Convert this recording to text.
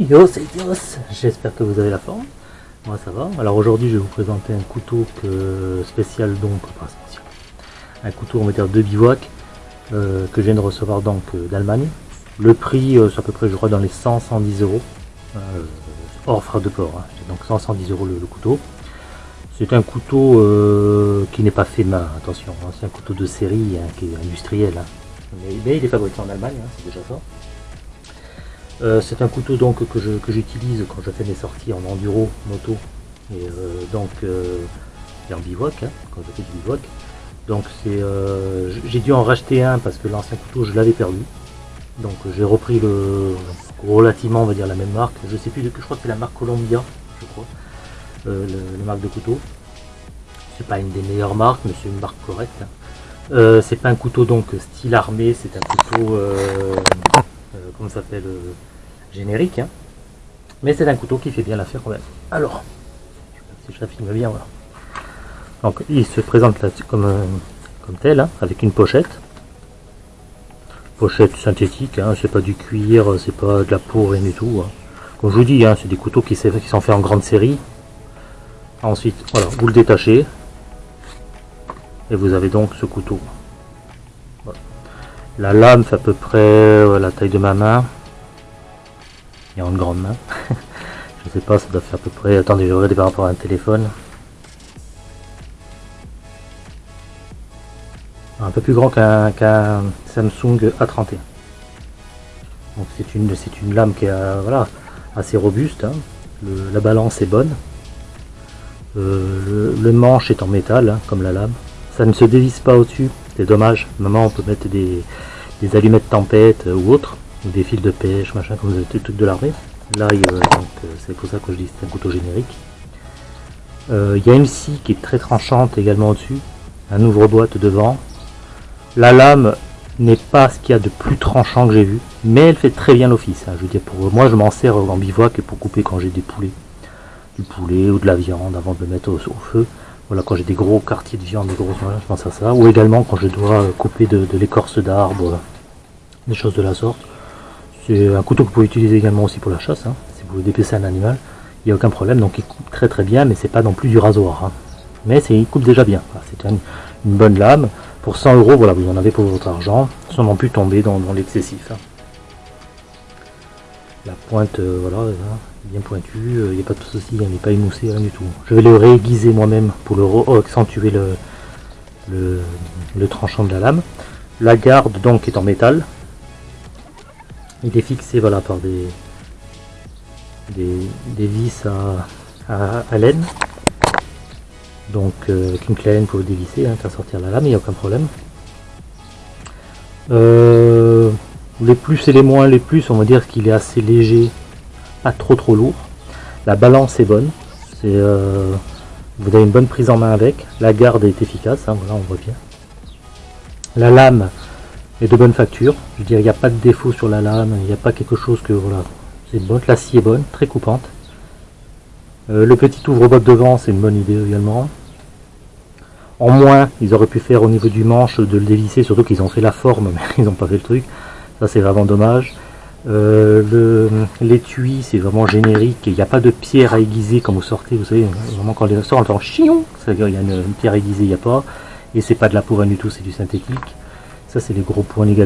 Yo, c'est j'espère que vous avez la forme. Moi ça va. Alors aujourd'hui je vais vous présenter un couteau que, spécial donc, pas spécial, un couteau on va dire de bivouac euh, que je viens de recevoir donc euh, d'Allemagne. Le prix euh, c'est à peu près je crois dans les 100-110 euros, hors frais de port, hein. donc 100-110 euros le, couteau. C'est un couteau qui n'est pas fait main, attention, hein. c'est un couteau de série hein, qui est industriel. Mais, il est fabriqué en Allemagne, c'est déjà ça. Euh, c'est un couteau donc que j'utilise quand je fais mes sorties en enduro moto et euh, donc euh, en bivouac hein, quand je fais du bivouac. Donc c'est j'ai dû en racheter un parce que l'ancien couteau je l'avais perdu. Donc j'ai repris le relativement on va dire la même marque. Je sais plus de je crois que c'est la marque Columbia je crois le, marque de couteau. C'est pas une des meilleures marques mais c'est une marque correcte. C'est pas un couteau donc style armé c'est un couteau comment ça s'appelle générique. Hein. Mais c'est un couteau qui fait bien l'affaire quand même. Alors, si je la filme bien, voilà. Donc il se présente là comme, euh, comme tel, hein, avec une pochette. Pochette synthétique, hein, c'est pas du cuir, c'est pas de la peau, rien du tout. Hein. Comme je vous dis, c'est des couteaux qui, sont faits en grande série. Ensuite, voilà, vous le détachez. Et vous avez donc ce couteau. La lame fait à peu près la taille de ma main et en grande main. je sais pas, ça doit faire à peu près. Attendez, je regarde par rapport à un téléphone. Un peu plus grand qu'un Samsung A31. Donc c'est une, c'est une lame qui est euh, voilà, assez robuste. Hein. la balance est bonne. Euh, le, manche est en métal, hein, comme la lame. Ça ne se dévisse pas au-dessus. C'est dommage. Maintenant, on peut mettre des, allumettes tempête ou autres des fils de pêche, machin, comme vous avez trucs de l'armée. Là, euh, c'est pour ça que je dis c'est un couteau générique. Euh, il y a une scie qui est très tranchante également au-dessus, un ouvre-boîte devant. La lame n'est pas ce qu'il y a de plus tranchant que j'ai vu, mais elle fait très bien l'office. Hein. Je veux dire, pour moi, je m'en sers en bivouac pour couper quand j'ai des poulets, du poulet ou de la viande avant de le mettre au, feu. Voilà, quand j'ai des gros quartiers de viande, des gros, je pense à ça. Ou également quand je dois couper de, de l'écorce d'arbre, des choses de la sorte. C'est un couteau que vous pouvez utiliser également aussi pour la chasse, hein. si vous dépecer un animal, il n'y a aucun problème, donc il coupe très très bien, mais c'est pas non plus du rasoir. Hein. Mais il coupe déjà bien, c'est une, bonne lame, pour 100 euros, voilà, vous en avez pour votre argent, sans non plus tomber dans, l'excessif. Hein. La pointe, euh, voilà, bien pointue, il euh, n'y a pas de souci, il n'est pas émoussé, rien du tout. Je vais le réaiguiser moi-même pour le accentuer le tranchant de la lame. La garde donc est en métal, il est fixé voilà, par des, des, vis à, à, laine. Donc euh, avec une clé à laine pour le dévisser, hein, faire sortir la lame, il n'y a aucun problème. Euh, les plus et les moins, les plus, on va dire qu'il est assez léger, pas trop trop lourd. La balance est bonne, euh, vous avez une bonne prise en main avec. La garde est efficace, hein, voilà on voit bien. La lame et de bonne facture. Je veux dire, il n'y a pas de défaut sur la lame, il n'y a pas quelque chose que voilà, c'est bon. La scie est bonne, très coupante. Euh, le petit ouvre-boîte devant, c'est une bonne idée également. En moins, ils auraient pu faire au niveau du manche de le dévisser, surtout qu'ils ont fait la forme, mais ils n'ont pas fait le truc. Ça, c'est vraiment dommage. Euh, L'étui, c'est vraiment générique. Il n'y a pas de pierre à aiguiser quand vous sortez. Vous savez, vraiment quand les sort, on entend chion. Il y a une, pierre aiguisée, il n'y a pas. Et c'est pas de la peau du tout, c'est du synthétique. Ça, c'est les gros points négatifs.